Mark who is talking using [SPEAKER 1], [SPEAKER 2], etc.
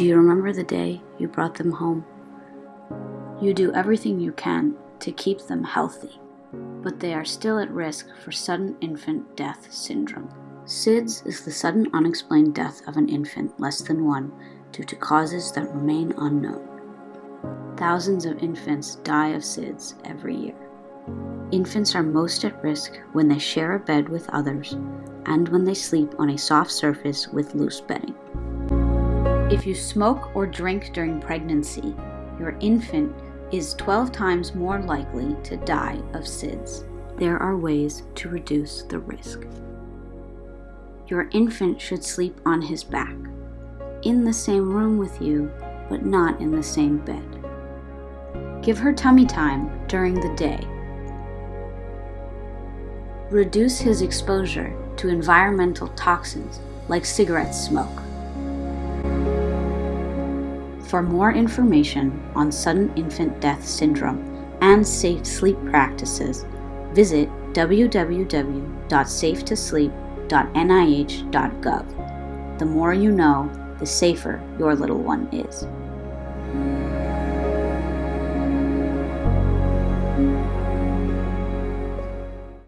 [SPEAKER 1] Do you remember the day you brought them home? You do everything you can to keep them healthy, but they are still at risk for sudden infant death syndrome. SIDS is the sudden unexplained death of an infant less than one due to causes that remain unknown. Thousands of infants die of SIDS every year. Infants are most at risk when they share a bed with others and when they sleep on a soft surface with loose bedding. If you smoke or drink during pregnancy, your infant is 12 times more likely to die of SIDS. There are ways to reduce the risk. Your infant should sleep on his back, in the same room with you, but not in the same bed. Give her tummy time during the day. Reduce his exposure to environmental toxins like cigarette smoke. For more information on sudden infant death syndrome and safe sleep practices, visit www.safetosleep.nih.gov. The more you know, the safer your little one is.